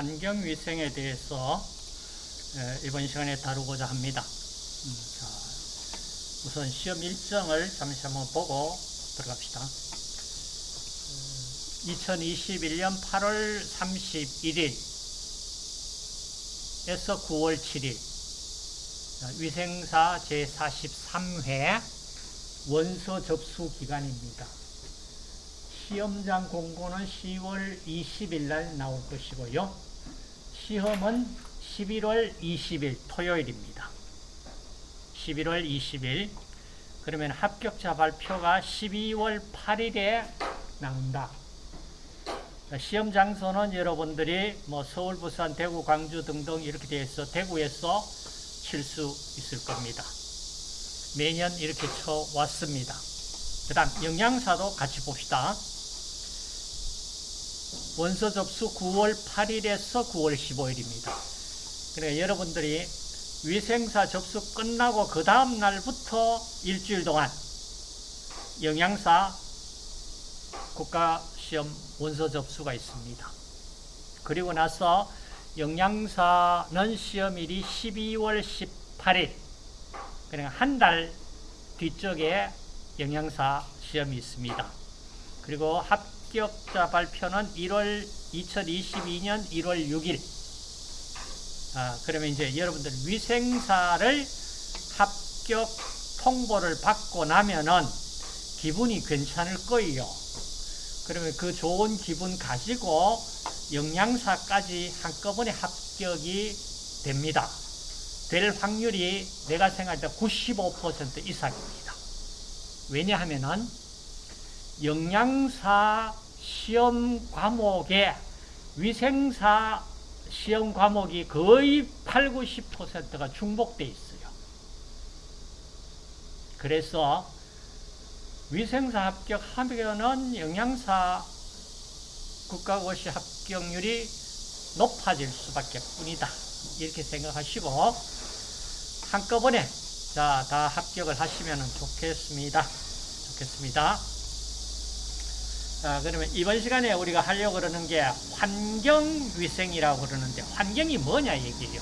환경위생에 대해서 이번 시간에 다루고자 합니다. 음, 자, 우선 시험 일정을 잠시 한번 보고 들어갑시다. 2021년 8월 31일에서 9월 7일 위생사 제43회 원서 접수 기간입니다. 시험장 공고는 10월 20일 날 나올 것이고요. 시험은 11월 20일 토요일입니다. 11월 20일 그러면 합격자 발표가 12월 8일에 나온다. 시험 장소는 여러분들이 뭐 서울, 부산, 대구, 광주 등등 이렇게 돼서 대구에서 칠 수 있을 겁니다. 매년 이렇게 쳐왔습니다. 그 다음 영양사도 같이 봅시다. 원서 접수 9월 8일에서 9월 15일입니다. 그러니까 여러분들이 위생사 접수 끝나고 그 다음 날부터 일주일 동안 영양사 국가시험 원서 접수가 있습니다. 그리고 나서 영양사는 시험일이 12월 18일 그러니까 한 달 뒤쪽에 영양사 시험이 있습니다. 그리고 합 격자 발표는 1월 2022년 1월 6일 아, 그러면 이제 여러분들 위생사를 합격 통보를 받고 나면은 기분이 괜찮을 거예요. 그러면 그 좋은 기분 가지고 영양사까지 한꺼번에 합격이 됩니다. 될 확률이 내가 생각할 때 95% 이상입니다. 왜냐하면은 영양사 시험 과목에 위생사 시험 과목이 거의 8, 90%가 중복돼 있어요. 그래서 위생사 합격하면은 영양사 국가고시 합격률이 높아질 수밖에 뿐이다. 이렇게 생각하시고 한꺼번에 자, 다 합격을 하시면 좋겠습니다. 좋겠습니다. 자, 그러면 이번 시간에 우리가 하려고 그러는 게 환경위생이라고 그러는데 환경이 뭐냐 얘기예요.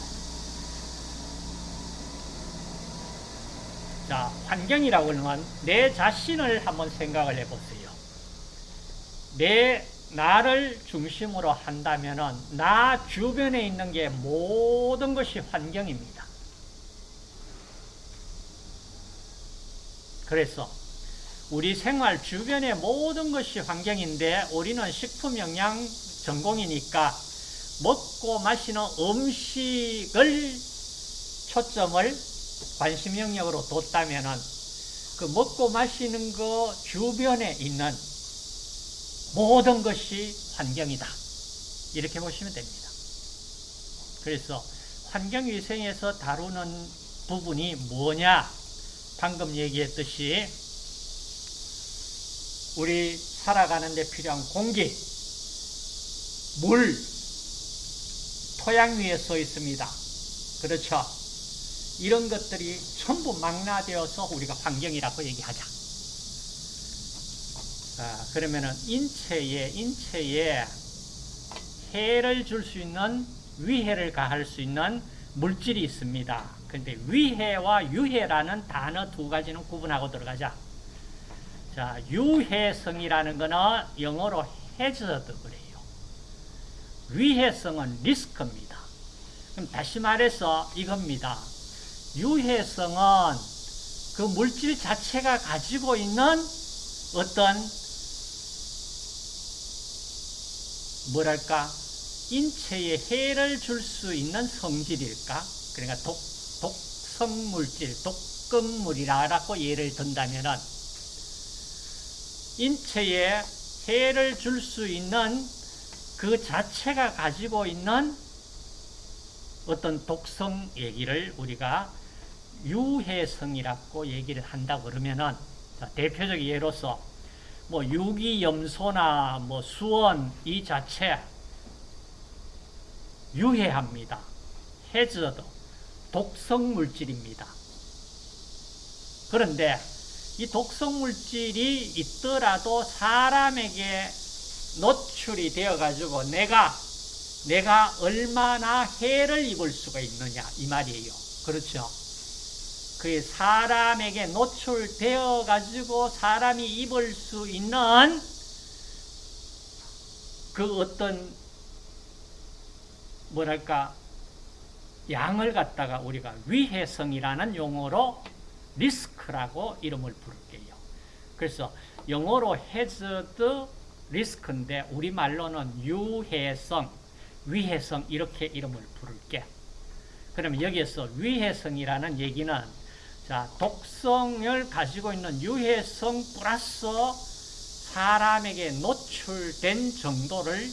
자, 환경이라고 하면 내 자신을 한번 생각을 해보세요. 내 나를 중심으로 한다면 나 주변에 있는 게 모든 것이 환경입니다. 그래서 우리 생활 주변의 모든 것이 환경인데 우리는 식품영양 전공이니까 먹고 마시는 음식을 초점을 관심 영역으로 뒀다면 그 먹고 마시는 거 주변에 있는 모든 것이 환경이다. 이렇게 보시면 됩니다. 그래서 환경위생에서 다루는 부분이 뭐냐? 방금 얘기했듯이 우리 살아가는 데 필요한 공기, 물, 토양 위에 서 있습니다. 그렇죠? 이런 것들이 전부 망라되어서 우리가 환경이라고 얘기하자. 아, 그러면은 인체에, 인체에 해를 줄 수 있는, 위해를 가할 수 있는 물질이 있습니다. 근데 위해와 유해라는 단어 두 가지는 구분하고 들어가자. 자, 유해성이라는 거는 영어로 hazard 그래요. 위해성은 리스크입니다. 그럼 다시 말해서 이겁니다. 유해성은 그 물질 자체가 가지고 있는 어떤 뭐랄까 인체에 해를 줄 수 있는 성질일까? 그러니까 독, 독성 물질, 독극물이라고 예를 든다면은 인체에 해를 줄 수 있는 그 자체가 가지고 있는 어떤 독성 얘기를 우리가 유해성이라고 얘기를 한다 그러면은 대표적 예로서 뭐 유기염소나 뭐 수원 이 자체 유해합니다. 해저드 독성 물질입니다. 그런데 이 독성 물질이 있더라도 사람에게 노출이 되어 가지고 내가 내가 얼마나 해를 입을 수가 있느냐 이 말이에요. 그렇죠? 그 사람에게 노출되어 가지고 사람이 입을 수 있는 그 어떤 뭐랄까 양을 갖다가 우리가 위해성이라는 용어로 리스크라고 이름을 부를게요. 그래서 영어로 hazard 리스크인데 우리말로는 유해성, 위해성 이렇게 이름을 부를게. 그러면 여기에서 위해성이라는 얘기는 자, 독성을 가지고 있는 유해성 플러스 사람에게 노출된 정도를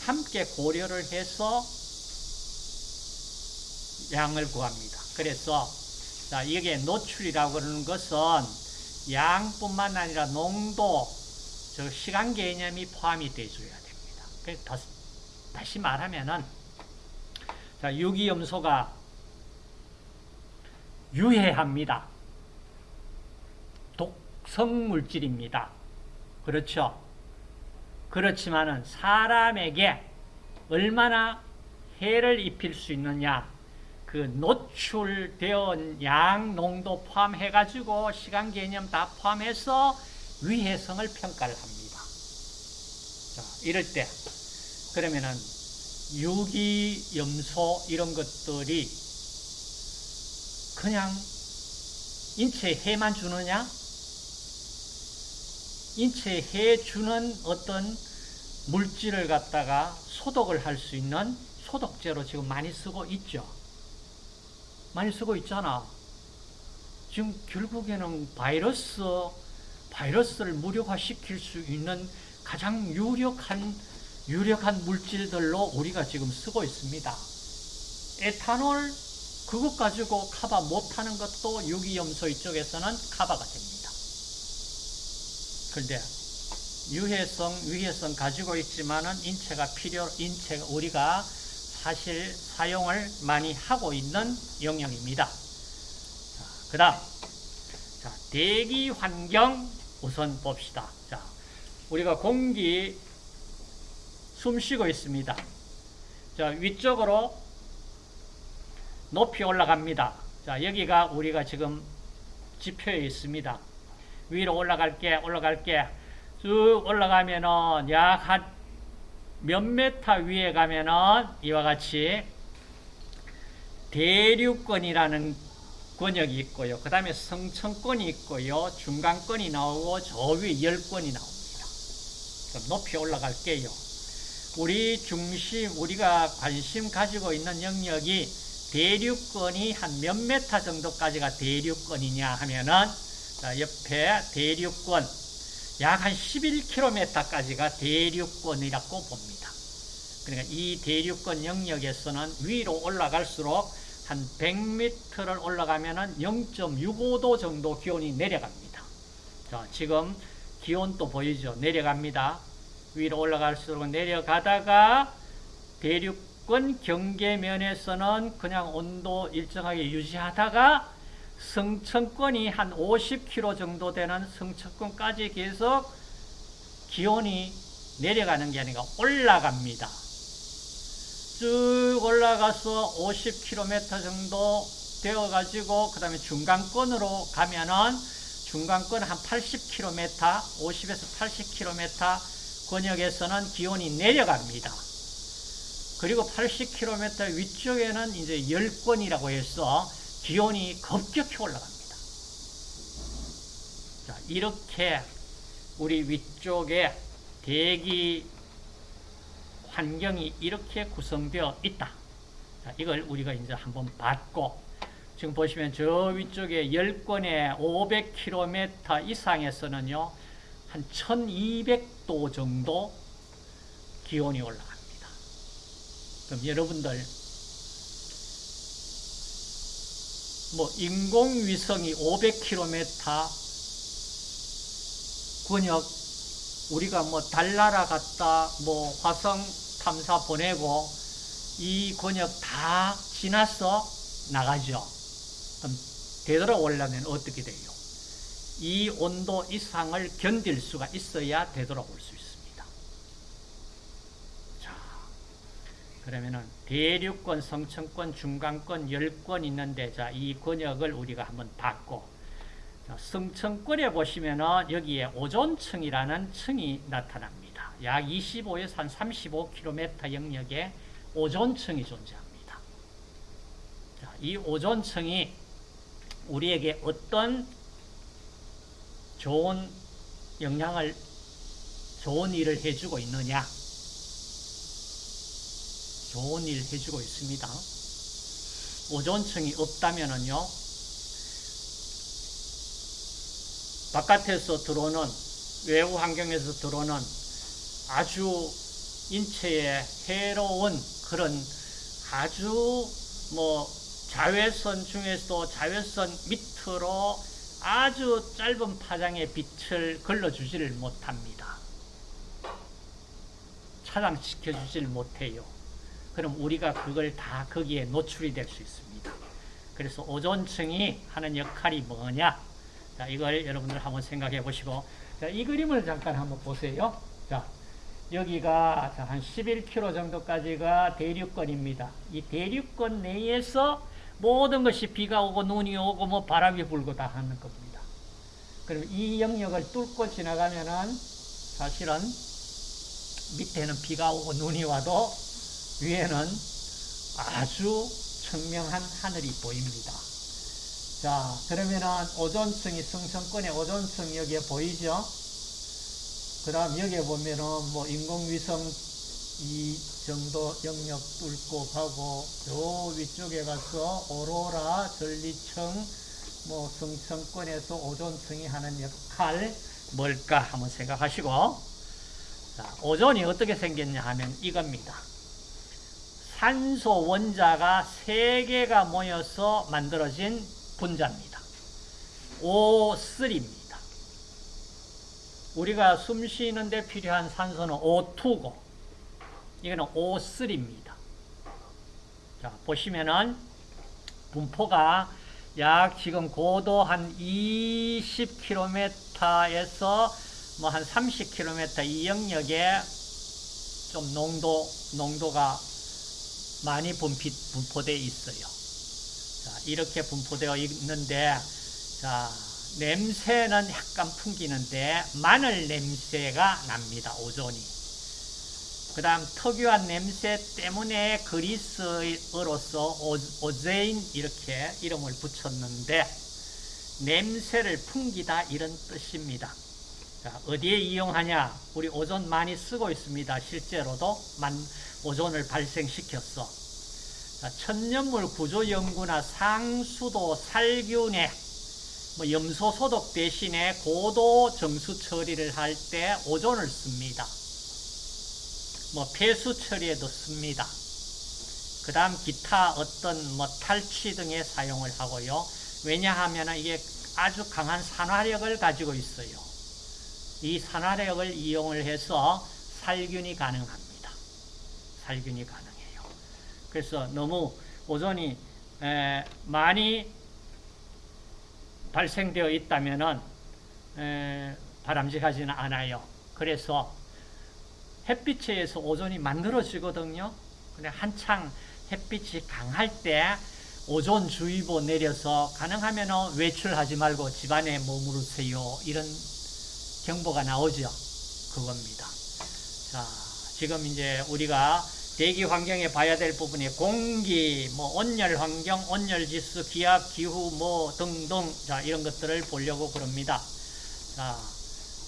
함께 고려를 해서 양을 구합니다. 그래서 자, 이게 노출이라고 그러는 것은 양뿐만 아니라 농도, 저 시간 개념이 포함이 돼줘야 됩니다. 그래서 다시 말하면은 자, 유기염소가 유해합니다. 독성 물질입니다. 그렇죠? 그렇지만은 사람에게 얼마나 해를 입힐 수 있느냐 그 노출되어 양 농도 포함해가지고 시간 개념 다 포함해서 위해성을 평가를 합니다. 자, 이럴 때 그러면은 유기 염소 이런 것들이 그냥 인체에 해만 주느냐? 인체에 해 주는 어떤 물질을 갖다가 소독을 할 수 있는 소독제로 지금 많이 쓰고 있죠. 많이 쓰고 있잖아. 지금 결국에는 바이러스, 바이러스를 무력화시킬 수 있는 가장 유력한, 유력한 물질들로 우리가 지금 쓰고 있습니다. 에탄올, 그것 가지고 카바 못하는 것도 유기염소 이쪽에서는 카바가 됩니다. 그런데 유해성, 위해성 가지고 있지만은 인체가 필요, 인체가 우리가 사실 사용을 많이 하고 있는 영역입니다. 그 다음, 자, 대기 환경 우선 봅시다. 자, 우리가 공기 숨 쉬고 있습니다. 자, 위쪽으로 높이 올라갑니다. 자, 여기가 우리가 지금 지표에 있습니다. 위로 올라갈게, 올라갈게. 쭉 올라가면은 약 한 몇 메타 위에 가면은 이와 같이 대륙권이라는 권역이 있고요. 그 다음에 성층권이 있고요. 중간권이 나오고 저 위에 열권이 나옵니다. 그럼 높이 올라갈게요. 우리 중심, 우리가 관심 가지고 있는 영역이 대륙권이 한 몇 메타 정도까지가 대륙권이냐 하면은 자, 옆에 대륙권 약 한 11km까지가 대륙권이라고 봅니다. 그러니까 이 대륙권 영역에서는 위로 올라갈수록 한 100m를 올라가면 은 0.65도 정도 기온이 내려갑니다. 자, 지금 기온도 보이죠? 내려갑니다. 위로 올라갈수록 내려가다가 대륙권 경계면에서는 그냥 온도 일정하게 유지하다가 성층권이 한 50km 정도 되는 성층권까지 계속 기온이 내려가는 게 아니라 올라갑니다. 쭉 올라가서 50km 정도 되어가지고 그 다음에 중간권으로 가면은 중간권 한 80km, 50에서 80km 권역에서는 기온이 내려갑니다. 그리고 80km 위쪽에는 이제 열권이라고 해서 기온이 급격히 올라갑니다. 자, 이렇게 우리 위쪽에 대기 환경이 이렇게 구성되어 있다. 자, 이걸 우리가 이제 한번 봤고, 지금 보시면 저 위쪽에 10권의 500km 이상에서는요, 한 1200도 정도 기온이 올라갑니다. 그럼 여러분들, 뭐, 인공위성이 500km 권역, 우리가 뭐, 달나라 갔다, 뭐, 화성 탐사 보내고, 이 권역 다 지나서 나가죠. 그럼 되돌아오려면 어떻게 돼요? 이 온도 이상을 견딜 수가 있어야 되돌아올 수 있습니다. 자, 그러면은 대륙권, 성층권, 중간권, 열권 있는데 자, 이 권역을 우리가 한번 봤고 자, 성층권에 보시면은 여기에 오존층이라는 층이 나타납니다. 약 25에서 한 35km 영역에 오존층이 존재합니다. 자, 이 오존층이 우리에게 어떤 좋은 영향을 좋은 일을 해주고 있느냐? 좋은 일 해주고 있습니다. 오존층이 없다면은요, 바깥에서 들어오는 외부 환경에서 들어오는 아주 인체에 해로운 그런 아주 뭐 자외선 중에서도 자외선 밑으로 아주 짧은 파장의 빛을 걸러주지를 못합니다. 차단시켜주질 못해요. 그럼 우리가 그걸 다 거기에 노출이 될 수 있습니다. 그래서 오존층이 하는 역할이 뭐냐? 자, 이걸 여러분들 한번 생각해 보시고, 자, 이 그림을 잠깐 한번 보세요. 자, 여기가 자, 한 11km 정도까지가 대륙권입니다. 이 대륙권 내에서 모든 것이 비가 오고 눈이 오고 뭐 바람이 불고 다 하는 겁니다. 그럼 이 영역을 뚫고 지나가면은 사실은 밑에는 비가 오고 눈이 와도 위에는 아주 청명한 하늘이 보입니다. 자, 그러면은 오존층이 성층권의 오존층 여기에 보이죠? 그 다음 여기에 보면은 뭐 인공위성 이 정도 영역 뚫고 가고 저 위쪽에 가서 오로라, 전리층, 뭐 성층권에서 오존층이 하는 역할 뭘까 한번 생각하시고 자, 오존이 어떻게 생겼냐 하면 이겁니다. 산소 원자가 세 개가 모여서 만들어진 분자입니다. O3입니다. 우리가 숨 쉬는 데 필요한 산소는 O2고 이거는 O3입니다. 자, 보시면은 분포가 약 지금 고도 한 20km에서 뭐 한 30km 이 영역에 좀 농도, 농도가 많이 분피, 분포되어 있어요. 자, 이렇게 분포되어 있는데, 자, 냄새는 약간 풍기는데, 마늘 냄새가 납니다, 오존이. 그 다음, 특유한 냄새 때문에 그리스어로서 오제인 이렇게 이름을 붙였는데, 냄새를 풍기다 이런 뜻입니다. 자, 어디에 이용하냐? 우리 오존 많이 쓰고 있습니다. 실제로도 만, 오존을 발생시켰어. 자, 천연물 구조 연구나 상수도 살균에 뭐 염소 소독 대신에 고도 정수 처리를 할 때 오존을 씁니다. 뭐 폐수 처리에도 씁니다. 그 다음 기타 어떤 뭐 탈취 등에 사용을 하고요. 왜냐하면 이게 아주 강한 산화력을 가지고 있어요. 이 산화력을 이용을 해서 살균이 가능합니다. 살균이 가능해요. 그래서 너무 오존이 많이 발생되어 있다면 바람직하지는 않아요. 그래서 햇빛에 의해서 오존이 만들어지거든요. 근데 한창 햇빛이 강할 때 오존주의보 내려서 가능하면 외출하지 말고 집안에 머무르세요. 이런 경보가 나오죠. 그겁니다. 자, 지금 이제 우리가 대기 환경에 봐야 될 부분이 공기, 뭐 온열 환경, 온열 지수, 기압, 기후 뭐 등등 자, 이런 것들을 보려고 그럽니다. 자,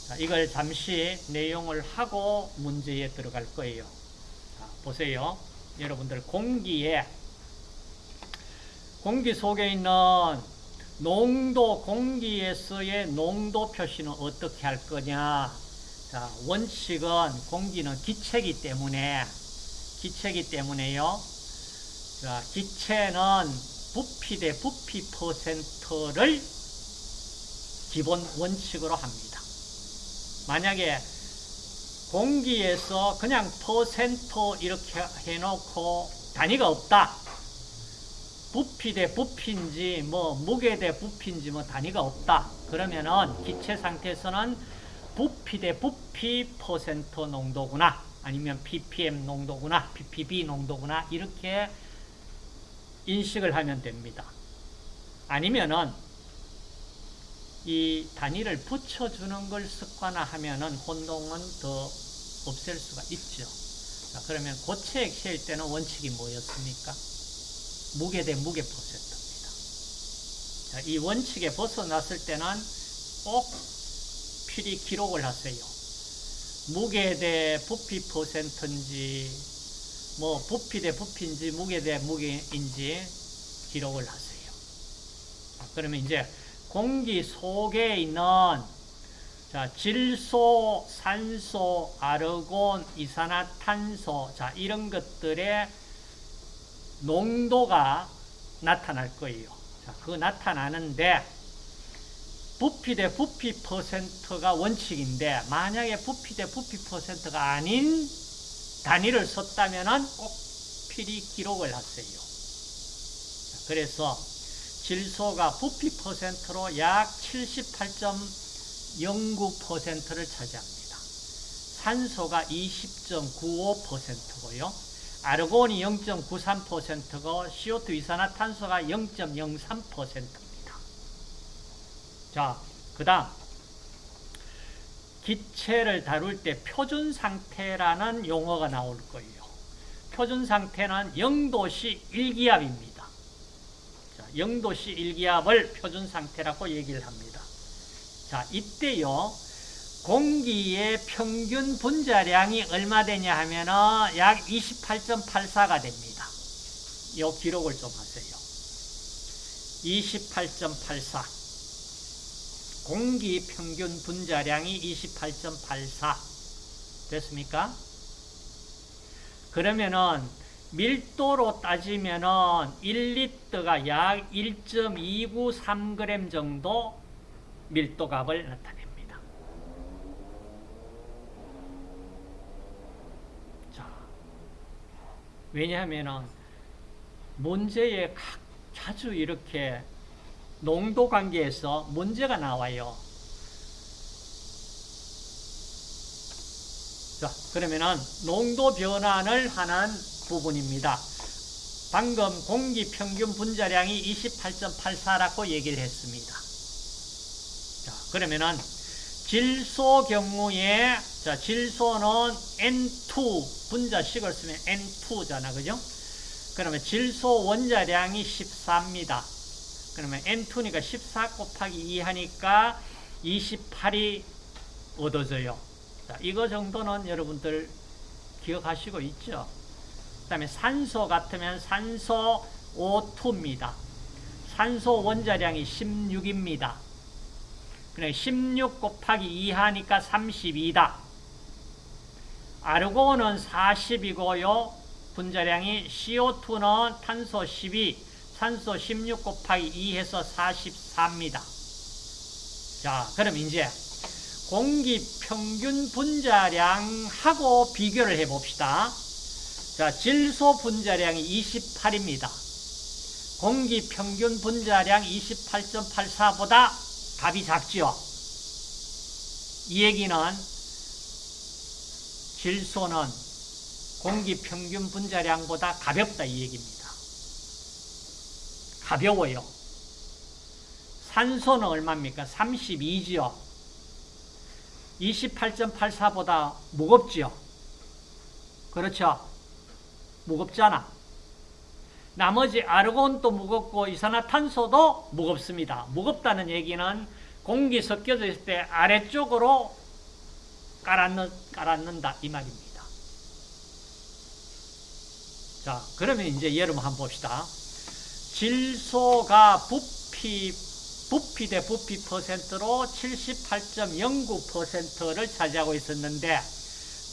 자, 이걸 잠시 내용을 하고 문제에 들어갈 거예요. 자, 보세요. 여러분들 공기에 공기 속에 있는 농도 공기에서의 농도 표시는 어떻게 할 거냐? 자, 원칙은 공기는 기체이기 때문에 기체이기 때문에요. 자, 기체는 부피 대 부피 퍼센트를 기본 원칙으로 합니다. 만약에 공기에서 그냥 퍼센트 이렇게 해놓고 단위가 없다. 부피 대 부피인지 뭐 무게 대 부피인지 뭐 단위가 없다. 그러면은 기체 상태에서는 부피 대 부피 퍼센트 농도구나. 아니면 ppm 농도구나, ppb 농도구나 이렇게 인식을 하면 됩니다. 아니면은 이 단위를 붙여주는 걸 습관화하면은 혼동은 더 없앨 수가 있죠. 자, 그러면 고체 액체일 때는 원칙이 뭐였습니까? 무게 대 무게 퍼센트입니다. 자, 이 원칙에 벗어났을 때는 꼭 필히 기록을 하세요. 무게 대 부피 퍼센트인지, 뭐, 부피 대 부피인지, 무게 대 무게인지 기록을 하세요. 자, 그러면 이제 공기 속에 있는 자, 질소, 산소, 아르곤, 이산화탄소, 자, 이런 것들의 농도가 나타날 거예요. 자, 그 나타나는데, 부피 대 부피 퍼센트가 원칙인데, 만약에 부피 대 부피 퍼센트가 아닌 단위를 썼다면 꼭 필히 기록을 하세요. 자, 그래서 질소가 부피 퍼센트로 약 78.09%를 차지합니다. 산소가 20.95%고요. 아르곤이 0.93%고 CO2 이산화탄소가 0.03%입니다. 자, 그 다음 기체를 다룰 때 표준 상태라는 용어가 나올 거예요. 표준 상태는 0도씨 1기압입니다. 자, 0도씨 1기압을 표준 상태라고 얘기를 합니다. 자, 이때요. 공기의 평균 분자량이 얼마 되냐 하면은 약 28.84가 됩니다. 이 기록을 좀 하세요. 28.84. 공기 평균 분자량이 28.84. 됐습니까? 그러면은 밀도로 따지면은 1리터가 약 1.293g 정도 밀도 값을 나타냅니다. 자, 왜냐하면은 문제에 각 자주 이렇게 농도 관계에서 문제가 나와요. 자, 그러면은 농도 변환을 하는 부분입니다. 방금 공기 평균 분자량이 28.84라고 얘기를 했습니다. 자, 그러면은 질소 경우에 자, 질소는 N2 분자식을 쓰면 N2잖아. 그죠? 그러면 질소 원자량이 14입니다. 그러면 N2니까 14 곱하기 2 하니까 28이 얻어져요. 자, 이거 정도는 여러분들 기억하시고 있죠? 그 다음에 산소 같으면 산소 O2입니다. 산소 원자량이 16입니다. 그래 16 곱하기 2 하니까 32다. 아르곤은 40이고요. 분자량이 CO2는 탄소 12, 산소 16 곱하기 2 해서 44입니다. 자, 그럼 이제 공기 평균 분자량하고 비교를 해 봅시다. 자, 질소 분자량이 28입니다. 공기 평균 분자량 28.84보다 값이 작지요. 이 얘기는 질소는 공기 평균 분자량보다 가볍다 이 얘기입니다. 가벼워요. 산소는 얼마입니까? 32지요. 28.84보다 무겁지요. 그렇죠? 무겁잖아. 나머지 아르곤도 무겁고 이산화탄소도 무겁습니다. 무겁다는 얘기는 공기 섞여져 있을 때 아래쪽으로 깔아넣, 깔아넣는다 이 말입니다. 자, 그러면 이제 여러분 한번 봅시다. 질소가 부피 부피 대 부피 퍼센트로 78.09%를 차지하고 있었는데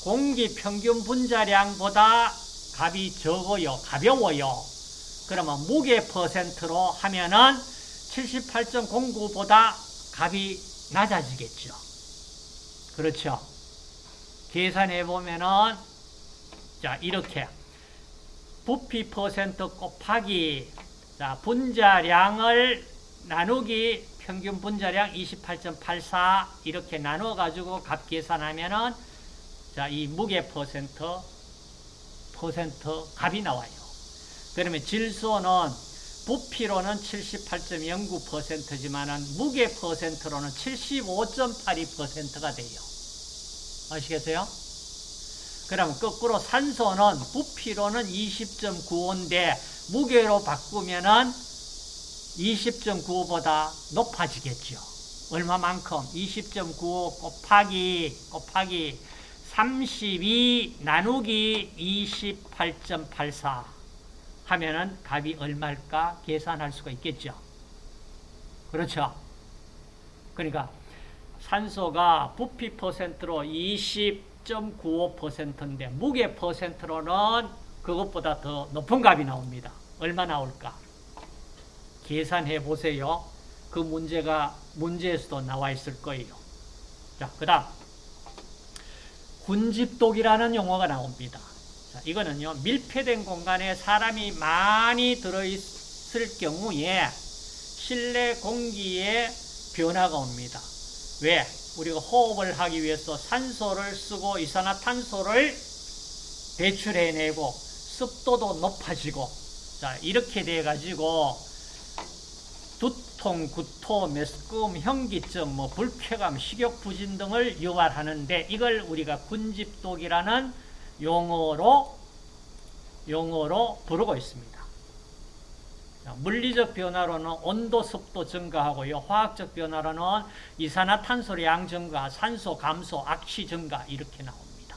공기 평균 분자량보다 값이 적어요. 가벼워요. 그러면 무게 퍼센트로 하면은 78.09보다 값이 낮아지겠죠. 그렇죠. 계산해 보면은 자, 이렇게 부피 퍼센트 곱하기 자, 분자량을 나누기 평균 분자량 28.84 이렇게 나눠 가지고 값 계산하면은 자, 이 무게 퍼센트, 퍼센트 값이 나와요. 그러면 질소는 부피로는 78.09%지만은 무게 퍼센트로는 75.82%가 돼요. 아시겠어요? 그럼 거꾸로 산소는 부피로는 20.95인데 무게로 바꾸면은 20.95보다 높아지겠죠. 얼마만큼? 20.95 곱하기 곱하기 32 나누기 28.84 하면은 값이 얼마일까 계산할 수가 있겠죠. 그렇죠. 그러니까 산소가 부피 퍼센트로 20.95%인데 무게 퍼센트로는 그것보다 더 높은 값이 나옵니다. 얼마 나올까? 계산해 보세요. 그 문제가 문제에서도 나와 있을 거예요. 자, 그 다음 군집독이라는 용어가 나옵니다. 자, 이거는요, 밀폐된 공간에 사람이 많이 들어있을 경우에 실내 공기에 변화가 옵니다. 왜? 우리가 호흡을 하기 위해서 산소를 쓰고 이산화탄소를 배출해내고 습도도 높아지고 자 이렇게 돼 가지고 두통, 구토, 메스꺼움, 현기증, 뭐 불쾌감, 식욕 부진 등을 유발하는데 이걸 우리가 군집독이라는 용어로 용어로 부르고 있습니다. 물리적 변화로는 온도, 습도 증가하고요. 화학적 변화로는 이산화탄소량 증가, 산소 감소, 악취 증가 이렇게 나옵니다.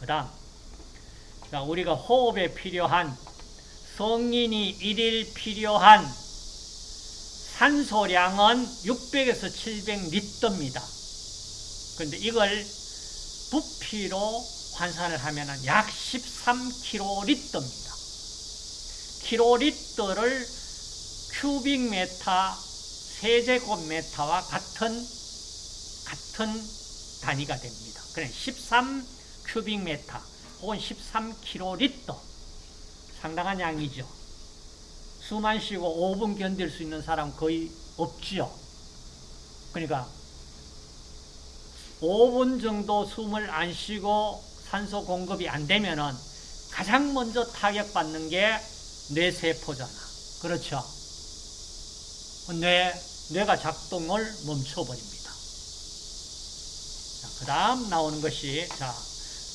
그 다음 우리가 호흡에 필요한 성인이 일일 필요한 산소량은 600에서 700리터입니다. 그런데 이걸 부피로 환산을 하면 약 13kL입니다. 킬로리터를 cubic meter 세제곱미터와 같은 같은 단위가 됩니다. 그래 13 cubic meter 혹은 13킬로리터 상당한 양이죠. 숨안 쉬고 5분 견딜 수 있는 사람 거의 없지요. 그러니까 5분 정도 숨을 안 쉬고 산소 공급이 안 되면은 가장 먼저 타격받는 게 뇌세포잖아. 그렇죠? 뇌, 뇌가 작동을 멈춰버립니다. 그 다음 나오는 것이, 자,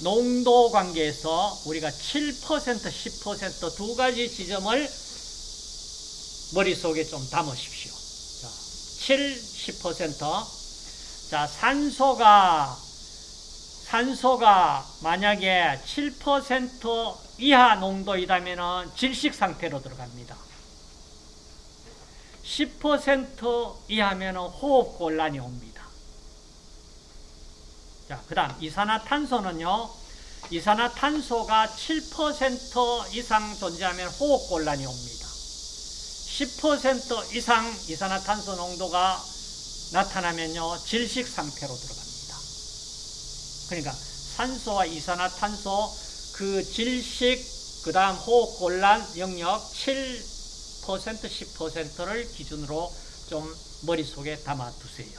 농도 관계에서 우리가 7%, 10%두 가지 지점을 머릿속에 좀 담으십시오. 자, 7, 10%. 자, 산소가, 산소가 만약에 7% 이하 농도이다면 질식 상태로 들어갑니다. 10% 이하면 호흡 곤란이 옵니다. 자, 그 다음 이산화탄소는요. 이산화탄소가 7% 이상 존재하면 호흡 곤란이 옵니다. 10% 이상 이산화탄소 농도가 나타나면요. 질식 상태로 들어갑니다. 그러니까 산소와 이산화탄소 그 질식, 그 다음 호흡 곤란 영역 7%, 10%를 기준으로 좀 머릿속에 담아 두세요.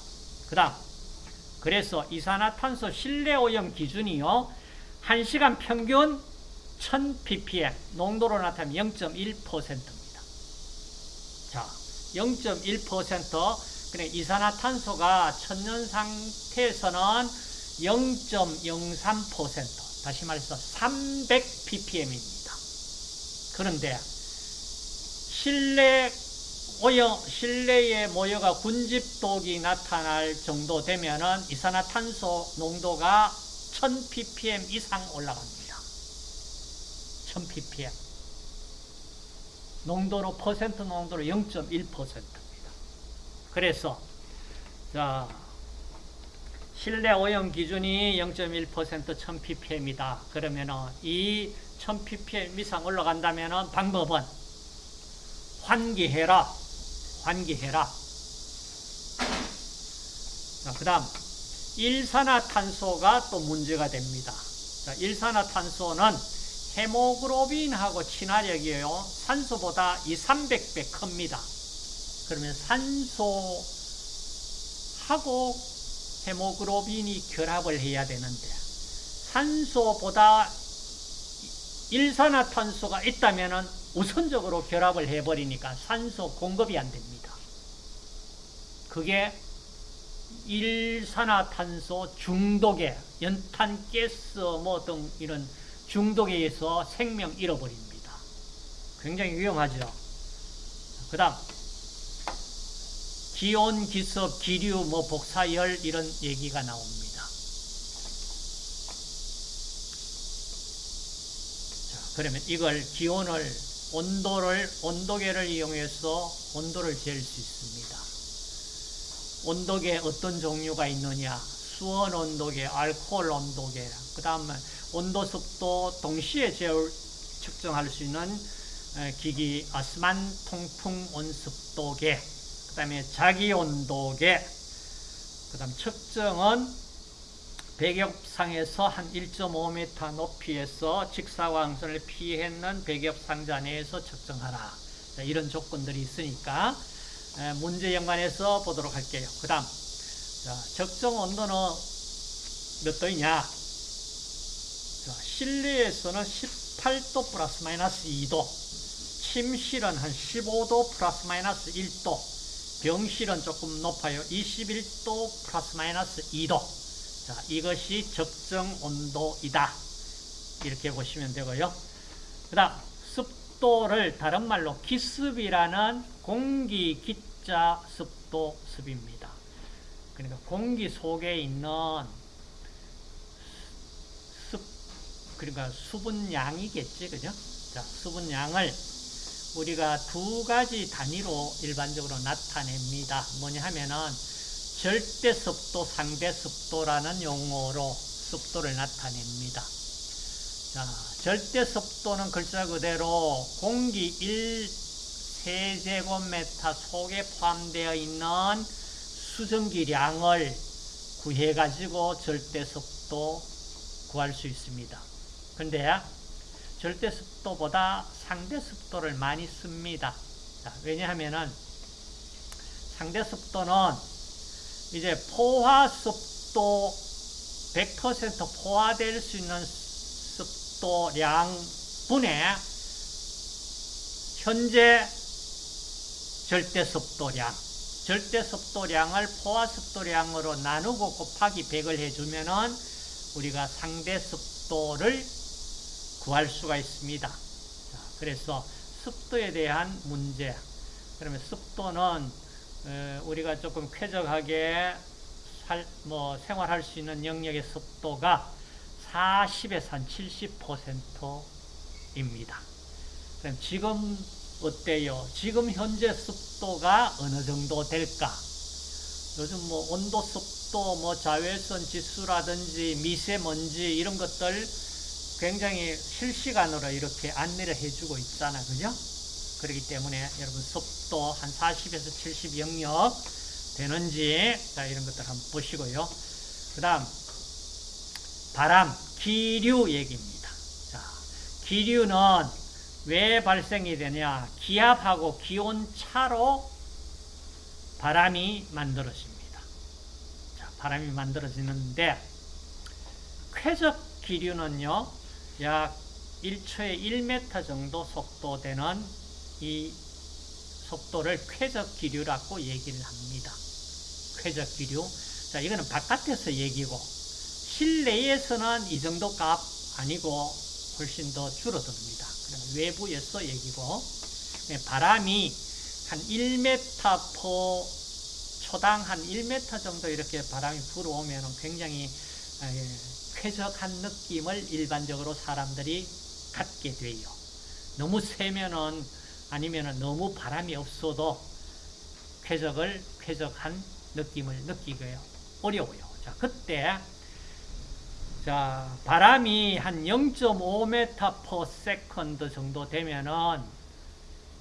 그 다음, 그래서 이산화탄소 실내 오염 기준이요, 1시간 평균 1000ppm, 농도로 나타나면 0.1%입니다. 자, 0.1%, 그래, 이산화탄소가 천연 상태에서는 0.03%, 다시 말해서 300ppm입니다. 그런데 실내 오염, 실내에 모여가 군집독이 나타날 정도 되면은 이산화탄소 농도가 1000ppm 이상 올라갑니다. 1000ppm. 농도로 퍼센트 농도로 0.1%입니다. 그래서 자 실내 오염 기준이 0.1% 1000ppm이다. 그러면 이 1000ppm 이상 올라간다면 방법은 환기해라. 환기해라. 그 다음 일산화탄소가 또 문제가 됩니다. 자, 일산화탄소는 헤모글로빈하고 친화력이에요. 산소보다 2, 300배 큽니다. 그러면 산소하고 헤모글로빈이 결합을 해야 되는데 산소보다 일산화탄소가 있다면 우선적으로 결합을 해버리니까 산소 공급이 안 됩니다. 그게 일산화탄소 중독에 연탄, 가스 뭐 등 이런 중독에 의해서 생명 잃어버립니다. 굉장히 위험하죠. 그 다음 기온, 기습, 기류, 뭐 복사열 이런 얘기가 나옵니다. 자, 그러면 이걸 기온을 온도를 온도계를 이용해서 온도를 잴 수 있습니다. 온도계 어떤 종류가 있느냐? 수온 온도계, 알코올 온도계, 그 다음에 온도 습도 동시에 재울 측정할 수 있는 기기 아스만 통풍 온습도계 그 다음에 자기 온도계, 그 다음 측정은 백엽상에서 한 1.5m 높이에서 직사광선을 피했는 백엽상자 내에서 측정하라. 자, 이런 조건들이 있으니까 문제 연관해서 보도록 할게요. 그 다음 적정 온도는 몇 도이냐? 자, 실내에서는 18도 플러스 마이너스 2도, 침실은 한 15도 플러스 마이너스 1도, 병실은 조금 높아요. 21도 플러스 마이너스 2도. 자, 이것이 적정 온도이다. 이렇게 보시면 되고요. 그 다음, 습도를 다른 말로 기습이라는 공기 기자 습도 습입니다. 그러니까 공기 속에 있는 습, 그러니까 수분량이겠지, 그죠? 자, 수분량을 우리가 두 가지 단위로 일반적으로 나타냅니다. 뭐냐 하면은 절대 습도, 상대 습도라는 용어로 습도를 나타냅니다. 자, 절대 습도는 글자 그대로 공기 1 세제곱미터 속에 포함되어 있는 수증기량을 구해가지고 절대 습도 구할 수 있습니다. 근데 절대 습도보다 상대 습도를 많이 씁니다. 자, 왜냐하면은 상대 습도는 이제 포화 습도 100% 포화될 수 있는 습도량 분의 현재 절대 습도량 절대 습도량을 포화 습도량으로 나누고 곱하기 100을 해주면은 우리가 상대 습도를 구할 수가 있습니다. 그래서 습도에 대한 문제. 그러면 습도는 어, 우리가 조금 쾌적하게 살, 뭐 생활할 수 있는 영역의 습도가 40에서 한 70%입니다. 그럼 지금 어때요? 지금 현재 습도가 어느 정도 될까? 요즘 뭐 온도 습도, 뭐 자외선 지수라든지 미세먼지 이런 것들 굉장히 실시간으로 이렇게 안내를 해주고 있잖아. 그죠? 그렇기 때문에 여러분 습도 한 40에서 70 영역 되는지 자 이런 것들 한번 보시고요. 그 다음 바람, 기류 얘기입니다. 자, 기류는 왜 발생이 되냐? 기압하고 기온 차로 바람이 만들어집니다. 자, 바람이 만들어지는데 쾌적 기류는요. 약 1초에 1m 정도 속도 되는 이 속도를 쾌적 기류라고 얘기를 합니다. 쾌적 기류. 자, 이거는 바깥에서 얘기고, 실내에서는 이 정도 값 아니고 훨씬 더 줄어듭니다. 외부에서 얘기고, 네, 바람이 한 1m 포 초당 한 1m 정도 이렇게 바람이 불어오면 굉장히 아, 예, 쾌적한 느낌을 일반적으로 사람들이 갖게 돼요. 너무 세면은 아니면은 너무 바람이 없어도 쾌적을 쾌적한 느낌을 느끼고요. 어려워요. 자, 그때 자, 바람이 한 0.5m per 정도 되면은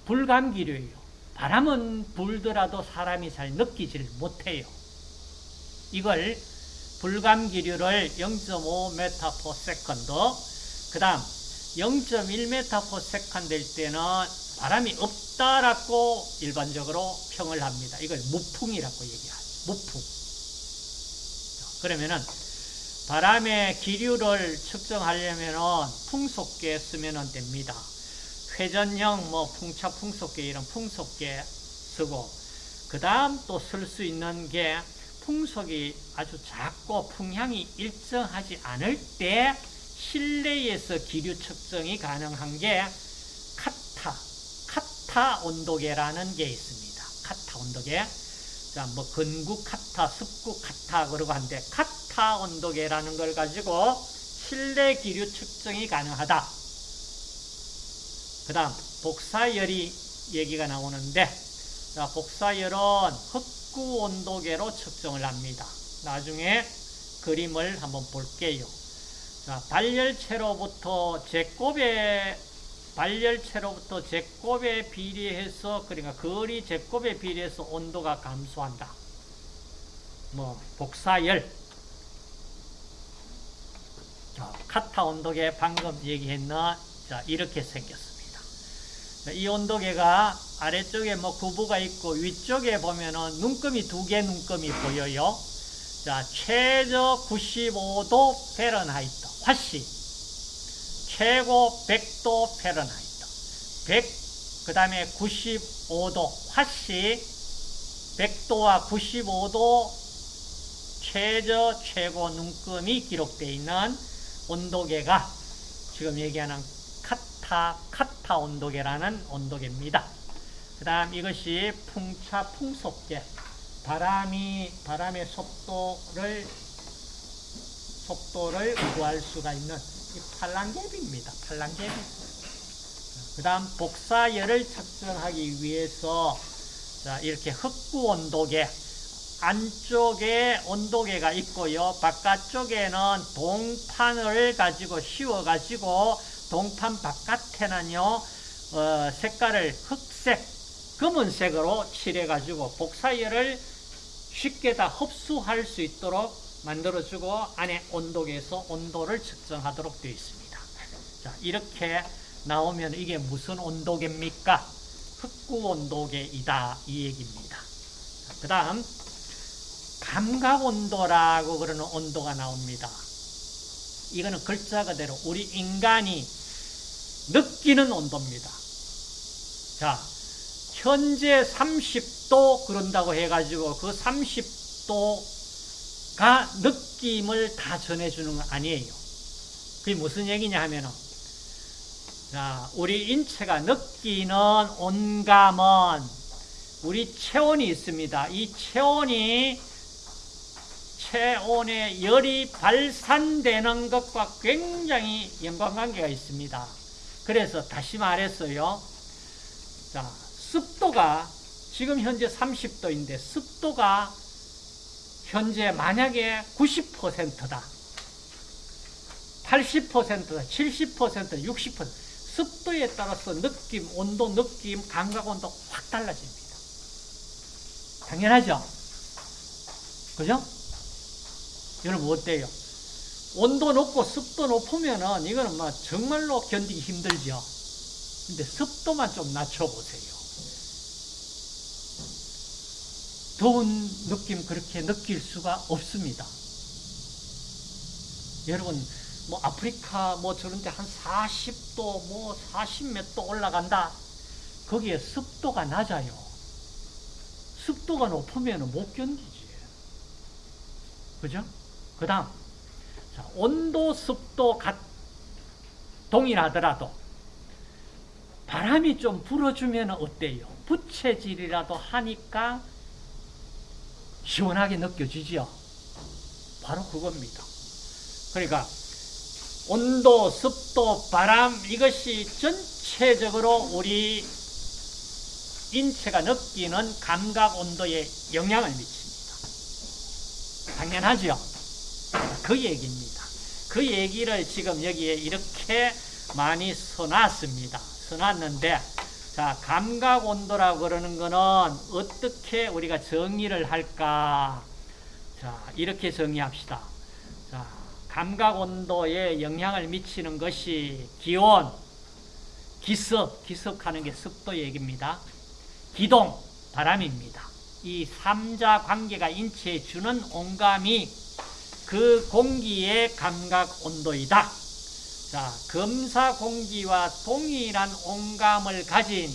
불감기류예요. 바람은 불더라도 사람이 잘 느끼질 못해요. 이걸 불감기류를 0.5m/s 그 다음 0.1m/s 될 때는 바람이 없다라고 일반적으로 평을 합니다. 이걸 무풍이라고 얘기하죠. 무풍. 그러면은 바람의 기류를 측정하려면은 풍속계 쓰면 됩니다. 회전형 뭐 풍차 풍속계 이런 풍속계 쓰고 그 다음 또 쓸 수 있는 게 풍속이 아주 작고 풍향이 일정하지 않을 때 실내에서 기류 측정이 가능한 게 카타 온도계라는 게 있습니다. 카타 온도계. 자, 뭐 건국 카타, 습국 카타 그러고 한데 카타 온도계라는 걸 가지고 실내 기류 측정이 가능하다. 그 다음 복사열이 얘기가 나오는데 자, 복사열은 흑구 온도계로 측정을 합니다. 나중에 그림을 한번 볼게요. 자, 발열체로부터 제곱의 발열체로부터 제곱에 비례해서 그러니까 거리 제곱에 비례해서 온도가 감소한다. 뭐 복사열 자, 카타 온도계 방금 얘기했나? 자, 이렇게 생겼습니다. 자, 이 온도계가 아래쪽에 뭐 구부가 있고 위쪽에 보면은 눈금이 두 개 눈금이 보여요. 자, 최저 95도 Fahrenheit 화씨 최고 100도 Fahrenheit 100, 그 다음에 95도 화씨 100도와 95도 최저 최고 눈금이 기록되어 있는 온도계가 지금 얘기하는 카타, 카타 온도계라는 온도계입니다. 그 다음 이것이 풍차, 풍속계. 바람이, 바람의 속도를, 속도를 구할 수가 있는 이 팔랑개비입니다. 팔랑개비. 그 다음 복사열을 측정하기 위해서 자, 이렇게 흑구 온도계, 안쪽에 온도계가 있고요. 바깥쪽에는 동판을 가지고 씌워가지고 동판 바깥에는요, 어, 색깔을 흑색, 검은색으로 칠해가지고 복사열을 쉽게 다 흡수할 수 있도록 만들어주고 안에 온도계에서 온도를 측정하도록 되어 있습니다. 자, 이렇게 나오면 이게 무슨 온도계입니까? 흑구 온도계이다. 이 얘기입니다. 그 다음, 감각 온도라고 그러는 온도가 나옵니다. 이거는 글자 그대로 우리 인간이 느끼는 온도입니다. 자, 현재 30도 그런다고 해가지고 그 30도 가 느낌을 다 전해주는 건 아니에요. 그게 무슨 얘기냐 하면은, 자, 우리 인체가 느끼는 온감은 우리 체온이 있습니다. 이 체온이 체온의 열이 발산되는 것과 굉장히 연관관계가 있습니다. 그래서 다시 말했어요. 자, 습도가 지금 현재 30도인데 습도가 현재 만약에 90%다. 80%다. 70%다. 60% 습도에 따라서 느낌, 온도, 느낌, 감각 온도 확 달라집니다. 당연하죠? 그죠? 여러분 어때요? 온도 높고 습도 높으면은 이거는 막 정말로 견디기 힘들죠. 근데 습도만 좀 낮춰보세요. 더운 느낌 그렇게 느낄 수가 없습니다. 여러분, 뭐 아프리카 뭐 저런 데 한 40도 뭐 40몇 도 올라간다. 거기에 습도가 낮아요. 습도가 높으면 못 견디지. 그죠? 그 다음, 온도, 습도 같, 동일하더라도 바람이 좀 불어주면 어때요? 부채질이라도 하니까 시원하게 느껴지지요? 바로 그겁니다. 그러니까 온도, 습도, 바람 이것이 전체적으로 우리 인체가 느끼는 감각 온도에 영향을 미칩니다. 당연하죠? 그 얘기입니다. 그 얘기를 지금 여기에 이렇게 많이 써놨습니다. 써놨는데, 자, 감각 온도라고 그러는 거는 어떻게 우리가 정의를 할까? 자, 이렇게 정의합시다. 자, 감각 온도에 영향을 미치는 것이 기온, 기습, 기습하는 게 습도 얘기입니다. 기동, 바람입니다. 이 삼자 관계가 인체에 주는 온감이 그 공기의 감각 온도이다. 자, 검사 공기와 동일한 온감을 가진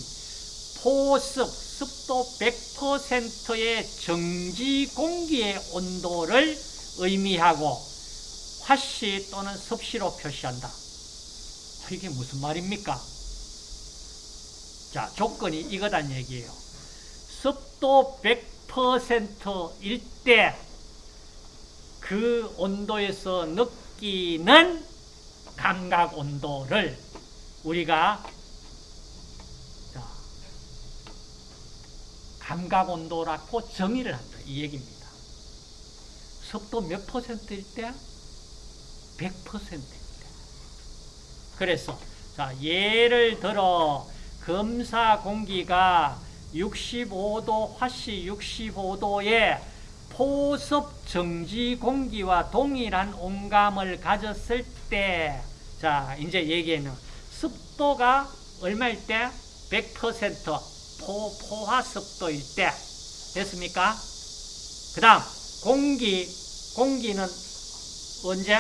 포습, 습도 100%의 정지 공기의 온도를 의미하고 화씨 또는 습시로 표시한다. 이게 무슨 말입니까? 자, 조건이 이거단 얘기예요. 습도 100%일 때 그 온도에서 느끼는 감각 온도를 우리가 자, 감각 온도라고 정의를 한다. 이 얘기입니다. 습도 몇 퍼센트일 때? 100%일 때. 그래서 자, 예를 들어 검사 공기가 65도, 화씨 65도에 포섭 정지 공기와 동일한 온감을 가졌을 때, 자, 이제 얘기에는 습도가 얼마일 때? 100% 포, 포화 습도일 때. 됐습니까? 그 다음, 공기, 공기는 언제?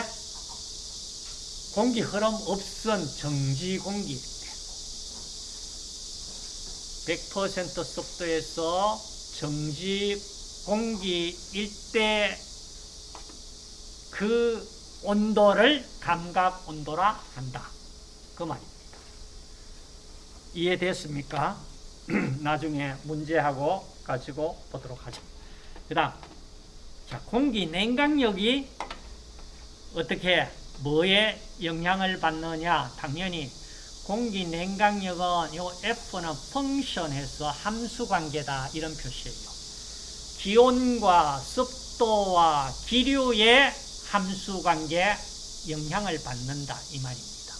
공기 흐름 없은 정지 공기일 때. 100% 습도에서 정지 공기일 때그 온도를 감각 온도라 한다. 그 말입니다. 이해됐습니까? 나중에 문제하고 가지고 보도록 하죠. 그 다음, 자, 공기 냉각력이 어떻게, 뭐에 영향을 받느냐? 당연히 공기 냉각력은 요 F는 펑션에서 함수 관계다. 이런 표시예요. 기온과 습도와 기류의 함수 관계 영향을 받는다. 이 말입니다.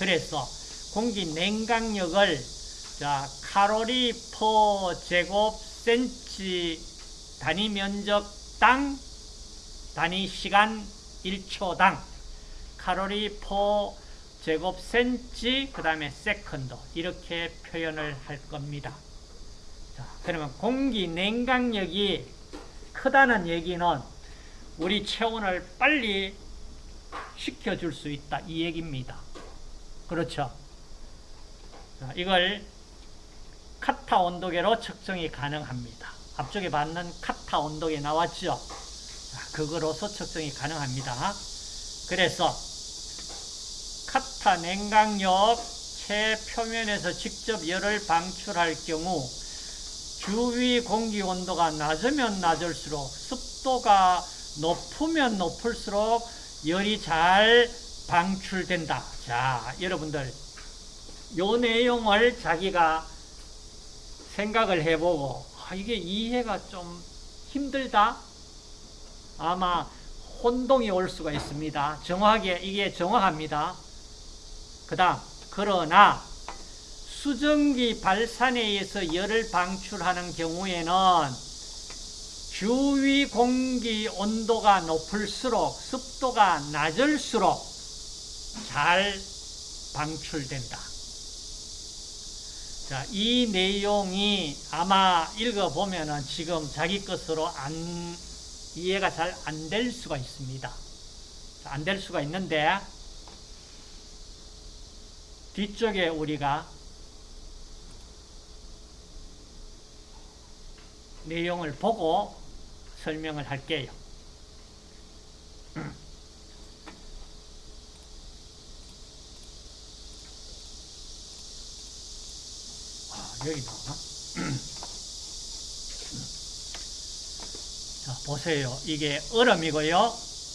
그래서 공기 냉각력을 자, 칼로리 퍼 제곱 센치 단위 면적당 단위 시간 1초당 칼로리 per 제곱 센치 그 다음에 second 이렇게 표현을 할 겁니다. 자, 그러면 공기 냉각력이 크다는 얘기는 우리 체온을 빨리 식혀줄 수 있다 이 얘기입니다. 그렇죠? 자, 이걸 카타 온도계로 측정이 가능합니다. 앞쪽에 받는 카타 온도계 나왔죠? 자, 그거로서 측정이 가능합니다. 그래서 카타 냉각력 체 표면에서 직접 열을 방출할 경우 주위 공기 온도가 낮으면 낮을수록 습도가 높으면 높을수록 열이 잘 방출된다. 자, 여러분들 요 내용을 자기가 생각을 해보고 아, 이게 이해가 좀 힘들다? 아마 혼동이 올 수가 있습니다. 정확하게 이게 정확합니다. 그 다음 그러나 수증기 발산에 의해서 열을 방출하는 경우에는 주위 공기 온도가 높을수록 습도가 낮을수록 잘 방출된다. 자, 이 내용이 아마 읽어보면은 지금 자기 것으로 안, 이해가 잘 안 될 수가 있습니다. 안 될 수가 있는데, 뒤쪽에 우리가 내용을 보고 설명을 할게요. 아, 여기 나오나? 자, 보세요. 이게 얼음이고요.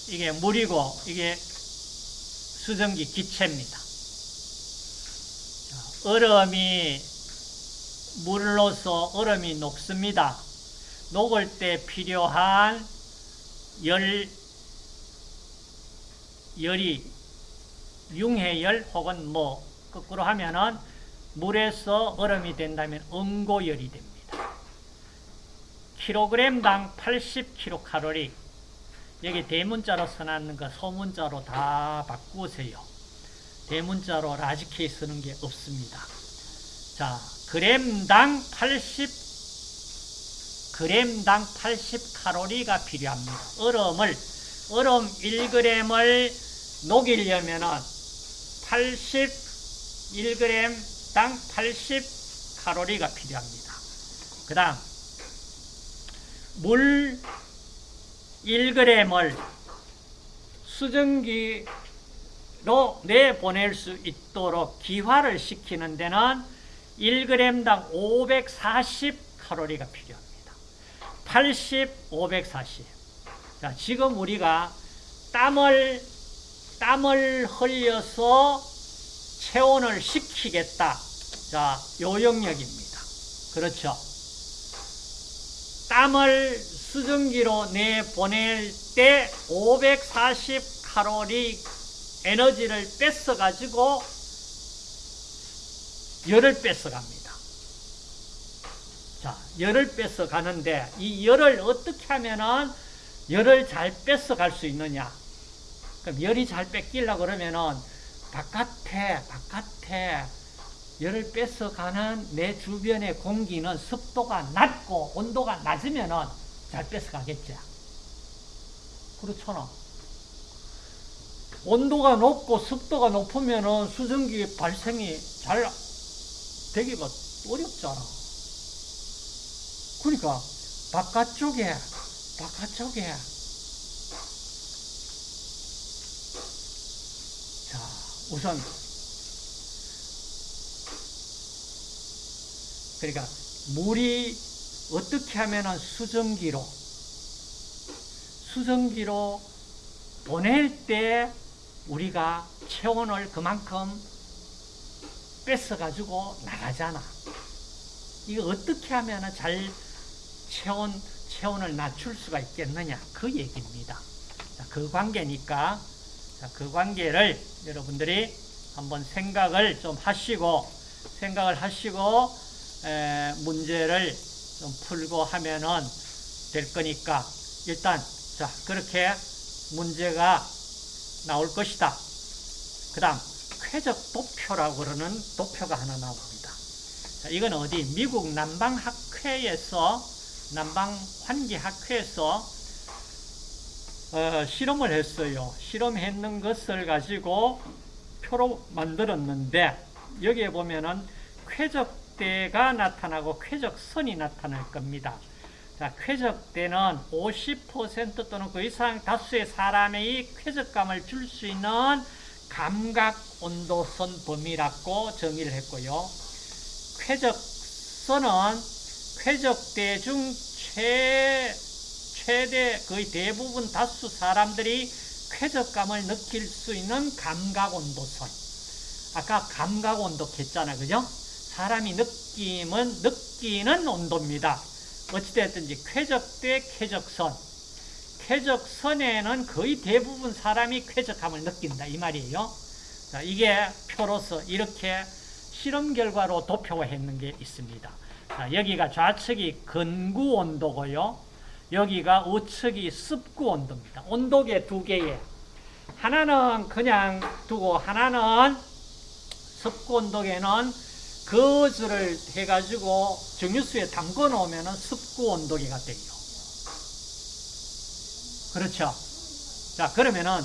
이게 물이고, 이게 수증기 기체입니다. 자, 얼음이 물로서 얼음이 녹습니다. 녹을 때 필요한 열, 열이 융해열 혹은 뭐 거꾸로 하면은 물에서 얼음이 된다면 응고열이 됩니다. 킬로그램당 80kcal 여기 대문자로 써놨는 거 소문자로 다 바꾸세요. 대문자로 라지케이 쓰는 게 없습니다. 자, 그램당 80 그램당 80칼로리가 필요합니다. 얼음을 얼음 1g을 녹이려면은 81g당 80칼로리가 필요합니다. 그 다음, 물 1g을 수증기로 내보낼 수 있도록 기화를 시키는 데는 1g당 540칼로리가 필요합니다. 80, 540. 자, 지금 우리가 땀을 땀을 흘려서 체온을 식히겠다. 자, 요 영역입니다. 그렇죠. 땀을 수증기로 내보낼 때 540 칼로리 에너지를 뺏어가지고 열을 뺏어갑니다. 자, 열을 뺏어가는데 이 열을 어떻게 하면은 열을 잘 뺏어갈 수 있느냐? 그럼 열이 잘 뺏기려고 그러면은 바깥에, 바깥에 열을 뺏어가는 내 주변의 공기는 습도가 낮고 온도가 낮으면은 잘 뺏어가겠죠. 그렇잖아. 온도가 높고 습도가 높으면은 수증기 발생이 잘 되기가 어렵잖아. 그러니까 바깥쪽에 바깥쪽에 자 우선 그러니까 물이 어떻게 하면은 수증기로 수증기로 보낼 때 우리가 체온을 그만큼 뺏어가지고 나가잖아. 이거 어떻게 하면 잘 체온, 체온을 낮출 수가 있겠느냐. 그 얘기입니다. 자, 그 관계니까, 자, 그 관계를 여러분들이 한번 생각을 좀 하시고, 생각을 하시고, 에, 문제를 좀 풀고 하면은 될 거니까, 일단, 자, 그렇게 문제가 나올 것이다. 그 다음, 쾌적 도표라고 그러는 도표가 하나 나옵니다. 자, 이건 어디? 미국 남방학회에서, 남방 환기학회에서 어, 실험을 했어요. 실험했는 것을 가지고 표로 만들었는데, 여기에 보면은 쾌적대가 나타나고 쾌적선이 나타날 겁니다. 자, 쾌적대는 50% 또는 그 이상 다수의 사람의 쾌적감을 줄 수 있는 감각 온도선 범위라고 정의를 했고요. 쾌적선은 쾌적대 중 최, 최대 거의 대부분 다수 사람들이 쾌적감을 느낄 수 있는 감각 온도선. 아까 감각 온도 했잖아. 그죠? 사람이 느낌은 느끼는 온도입니다. 어찌됐든지 쾌적대 쾌적선. 쾌적선에는 거의 대부분 사람이 쾌적함을 느낀다. 이 말이에요. 자, 이게 표로서 이렇게 실험 결과로 도표화했는 게 있습니다. 자, 여기가 좌측이 근구 온도고요. 여기가 우측이 습구 온도입니다. 온도계 두 개에 하나는 그냥 두고 하나는 습구 온도계는 거즈를 해가지고 정유수에 담궈 놓으면 습구 온도계가 돼요. 그렇죠. 자, 그러면은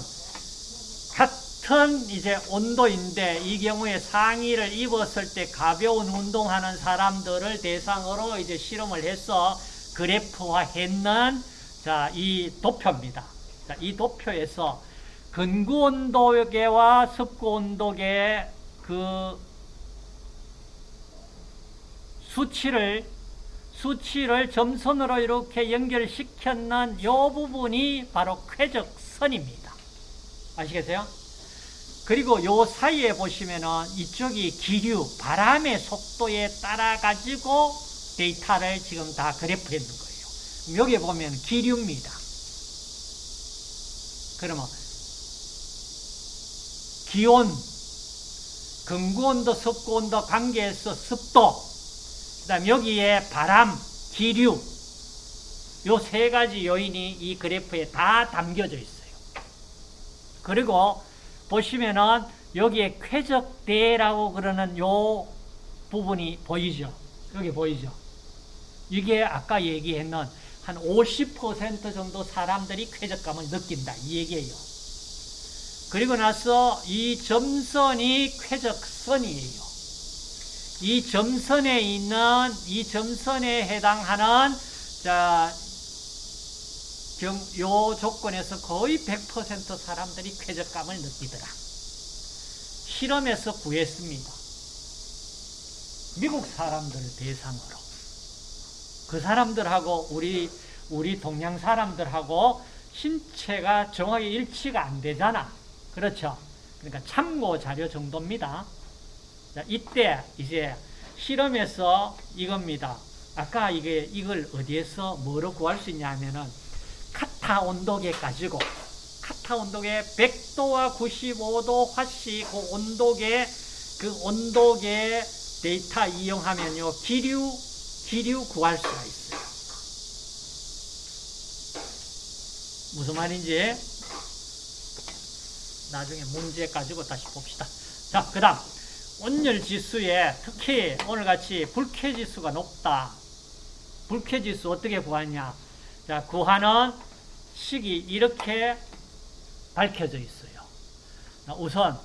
같은 이제 온도인데 이 경우에 상의를 입었을 때 가벼운 운동하는 사람들을 대상으로 이제 실험을 해서 그래프화 했는 자, 이 도표입니다. 자, 이 도표에서 근구 온도계와 습구 온도계 그 수치를 수치를 점선으로 이렇게 연결시켰는 이 부분이 바로 쾌적선입니다. 아시겠어요? 그리고 요 사이에 보시면은 이쪽이 기류, 바람의 속도에 따라 가지고 데이터를 지금 다 그래프 했는 거예요. 여기 보면 기류입니다. 그러면 기온, 근구온도, 습구온도 관계에서 습도, 그 다음 여기에 바람, 기류 요 세 가지 요인이 이 그래프에 다 담겨져 있어요. 그리고 보시면은 여기에 쾌적대라고 그러는 요 부분이 보이죠? 여기 보이죠? 이게 아까 얘기했는 한 50% 정도 사람들이 쾌적감을 느낀다. 이 얘기예요. 그리고 나서 이 점선이 쾌적선이에요. 이 점선에 있는 이 점선에 해당하는 자, 경, 요 조건에서 거의 100% 사람들이 쾌적감을 느끼더라. 실험에서 구했습니다. 미국 사람들 대상으로. 그 사람들하고 우리, 우리 동양 사람들하고 신체가 정확히 일치가 안 되잖아. 그렇죠? 그러니까 참고 자료 정도입니다. 자, 이때 이제 실험에서 이겁니다. 아까 이게 이걸 어디에서 뭐로 구할 수 있냐 하면은 카타 온도계 가지고 카타 온도계 100도와 95도 화씨 그 온도계 그 온도계 데이터 이용하면요 기류 기류 구할 수가 있어요. 무슨 말인지 나중에 문제 가지고 다시 봅시다. 자, 그 다음 온열 지수에 특히 오늘같이 불쾌 지수가 높다. 불쾌 지수 어떻게 구하냐? 자, 구하는 식이 이렇게 밝혀져 있어요. 우선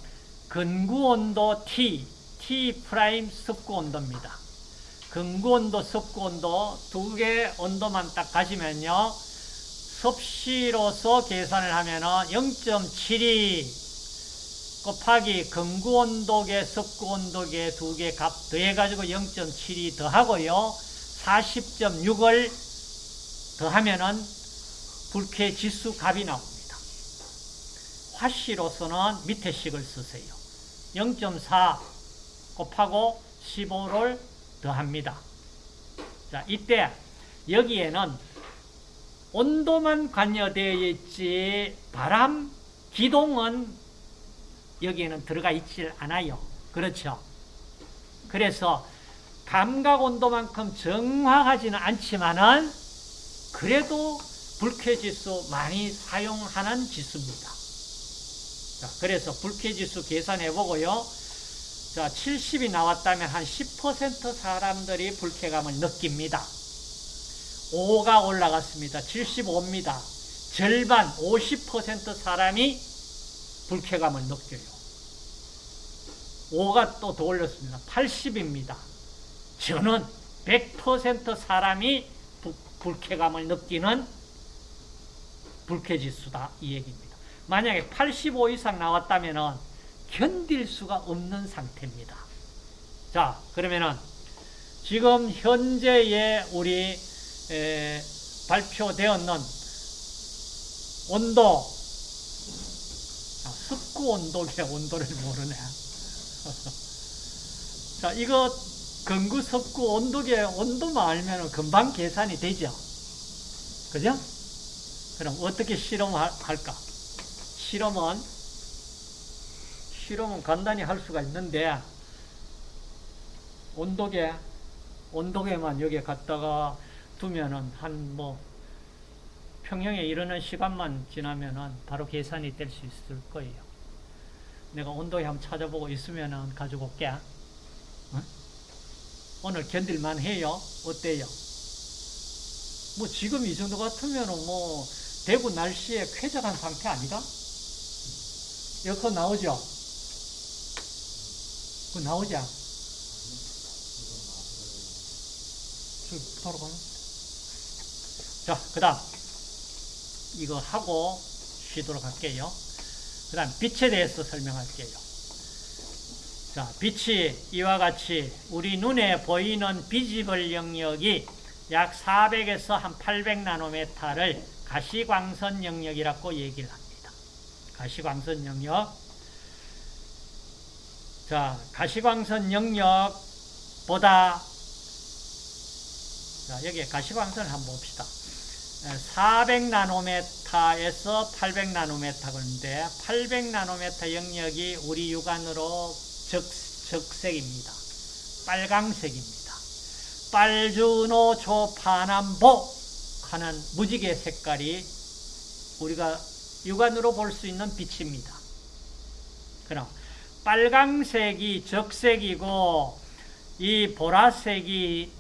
건구 온도 T, T prime 습구 온도입니다. 건구 온도, 습구 온도 두 개 온도만 딱 가지면요. 섭씨로서 계산을 하면은 0.72 곱하기 건구 온도계, 습구 온도계 두 개 값 더해가지고 0.72 더하고요. 40.6을 더하면은 불쾌 지수 값이 나옵니다. 화씨로서는 밑에 식을 쓰세요. 0.4 곱하고 15를 더합니다. 자, 이때 여기에는 온도만 관여되어 있지 바람 기동은 여기에는 들어가 있질 않아요. 그렇죠? 그래서 감각 온도만큼 정확하지는 않지만은 그래도 불쾌지수 많이 사용하는 지수입니다. 자, 그래서 불쾌지수 계산해 보고요. 자, 70이 나왔다면 한 10% 사람들이 불쾌감을 느낍니다. 5가 올라갔습니다. 75입니다. 절반 50% 사람이 불쾌감을 느껴요. 5가 또 더 올렸습니다. 80입니다. 저는 100% 사람이 부, 불쾌감을 느끼는 불쾌지수다. 이 얘기입니다. 만약에 85 이상 나왔다면 견딜 수가 없는 상태입니다. 자, 그러면은 지금 현재의 우리 에, 발표되었는 온도, 아, 습구 온도계 온도를 모르네. 자, 이거 근구 습구 온도계 온도만 알면 금방 계산이 되죠. 그죠? 그럼 어떻게 실험할까? 실험은 실험은 간단히 할 수가 있는데 온도계 온도계만 여기에 갖다가 두면은 한 뭐 평형에 이르는 시간만 지나면은 바로 계산이 될 수 있을 거예요. 내가 온도계 한번 찾아보고 있으면은 가지고 올게. 어? 오늘 견딜만 해요? 어때요? 뭐 지금 이 정도 같으면은 뭐 대구 날씨에 쾌적한 상태 아니가? 에어컨 나오죠? 그 나오지? 바로 가는 자, 그 다음 이거 하고 쉬도록 할게요. 그 다음 빛에 대해서 설명할게요. 자, 빛이 이와 같이 우리 눈에 보이는 비지블 영역이 약 400에서 한 800나노메타를 가시광선 영역이라고 얘기를 합니다. 가시광선 영역. 자, 가시광선 영역보다 자, 여기에 가시광선을 한번 봅시다. 400나노메타에서 800나노메타 그런데 800나노메타 영역이 우리 육안으로 적, 적색입니다. 빨강색입니다. 빨주노 초파남보 하는 무지개 색깔이 우리가 육안으로 볼 수 있는 빛입니다. 그럼 빨강색이 적색이고 이 보라색이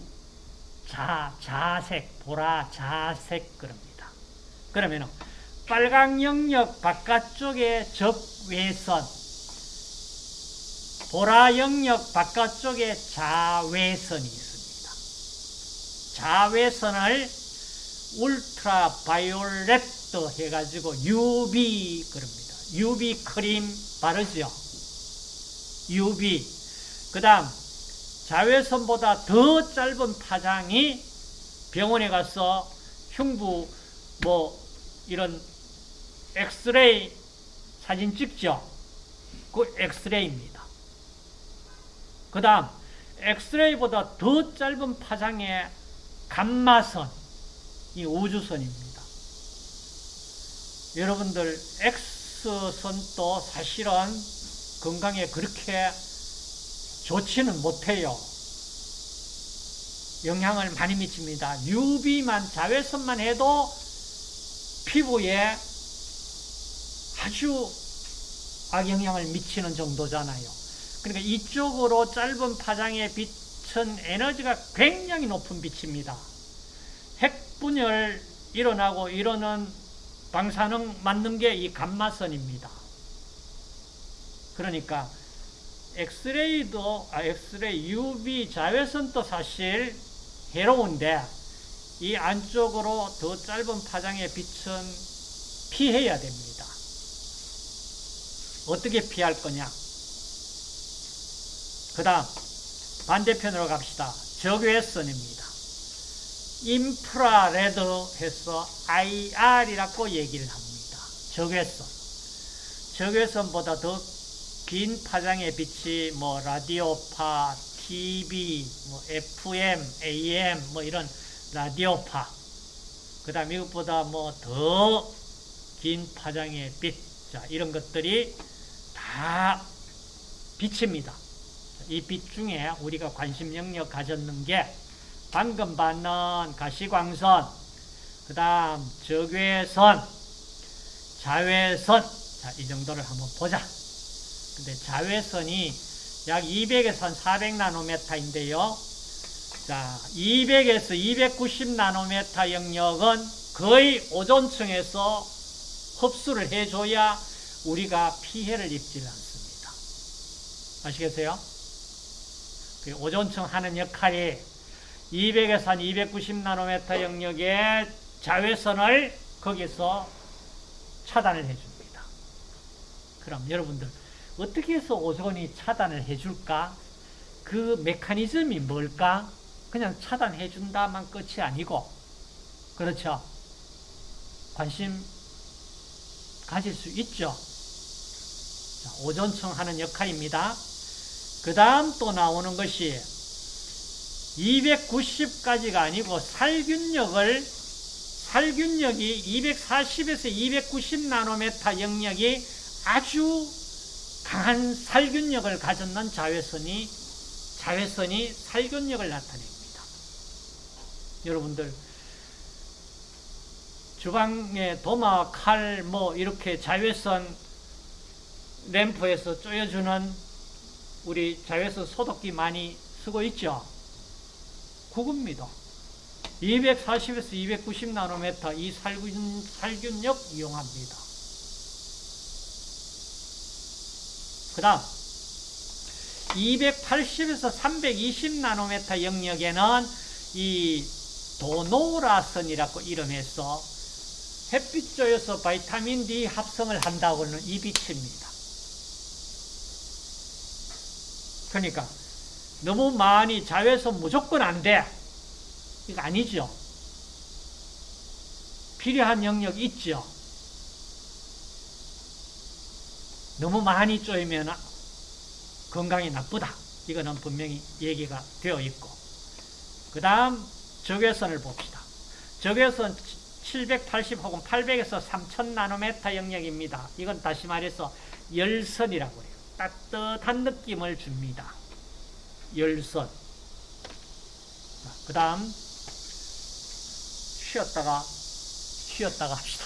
자, 자색, 보라, 자색 그럽니다. 그러면은 빨강 영역 바깥쪽에 적외선, 보라 영역 바깥쪽에 자외선이 있습니다. 자외선을 울트라 바이올렛도 해가지고 UV 그럽니다. UV 크림 바르죠. UV. 그 다음, 자외선보다 더 짧은 파장이 병원에 가서 흉부, 뭐, 이런 엑스레이 사진 찍죠. 그 엑스레이입니다. 그 다음, 엑스레이보다 더 짧은 파장의 감마선, 이 우주선입니다. 여러분들, X선도 사실은 건강에 그렇게 좋지는 못해요. 영향을 많이 미칩니다. UV만, 자외선만 해도 피부에 아주 악영향을 미치는 정도잖아요. 그러니까 이쪽으로 짧은 파장의 빛은 에너지가 굉장히 높은 빛입니다. 핵분열 일어나고 이러는 방사능 맞는 게 이 감마선입니다. 그러니까 엑스레이도 아 엑스레이 UV 자외선도 사실 해로운데 이 안쪽으로 더 짧은 파장의 빛은 피해야 됩니다. 어떻게 피할 거냐? 그 다음 반대편으로 갑시다. 적외선입니다. 인프라레드 해서 IR이라고 얘기를 합니다. 적외선. 적외선보다 더 긴 파장의 빛이 뭐 라디오파, TV, 뭐 FM, AM 뭐 이런 라디오파. 그 다음 이것보다 뭐 더 긴 파장의 빛, 자 이런 것들이 다 빛입니다. 이 빛 중에 우리가 관심 영역 가졌는 게 방금 받는 가시광선, 그 다음 적외선, 자외선, 자, 이 정도를 한번 보자. 근데 자외선이 약 200에서 한 400나노메타인데요. 자, 200에서 290나노메타 영역은 거의 오존층에서 흡수를 해줘야 우리가 피해를 입지 않습니다. 아시겠어요? 그 오존층 하는 역할이 200에서 한 290나노메타 영역의 자외선을 거기서 차단을 해줍니다. 그럼 여러분들 어떻게 해서 오존이 차단을 해줄까? 그 메커니즘이 뭘까? 그냥 차단해준다만 끝이 아니고 그렇죠? 관심 가질 수 있죠? 자, 오존층 하는 역할입니다. 그 다음 또 나오는 것이 290까지가 아니고 살균력을 살균력이 240에서 290 나노메타 영역이 아주 강한 살균력을 가졌는 자외선이 자외선이 살균력을 나타냅니다. 여러분들 주방에 도마, 칼, 뭐 이렇게 자외선 램프에서 쪼여주는 우리 자외선 소독기 많이 쓰고 있죠. 그겁니다. 240에서 290 나노메타 이 살균, 살균력 이용합니다. 그 다음 280에서 320 나노메타 영역에는 이 도노라선이라고 이름해서 햇빛 조여서 바이타민 D 합성을 한다고 하는 이 빛입니다. 그러니까 너무 많이 자외선 무조건 안 돼. 이거 아니죠. 필요한 영역 있죠. 너무 많이 쪼이면 건강이 나쁘다. 이거는 분명히 얘기가 되어 있고. 그 다음 적외선을 봅시다. 적외선 780 혹은 800에서 3000 나노메타 영역입니다. 이건 다시 말해서 열선이라고 해요. 따뜻한 느낌을 줍니다. 열선. 그 다음 쉬었다가 쉬었다가 합시다.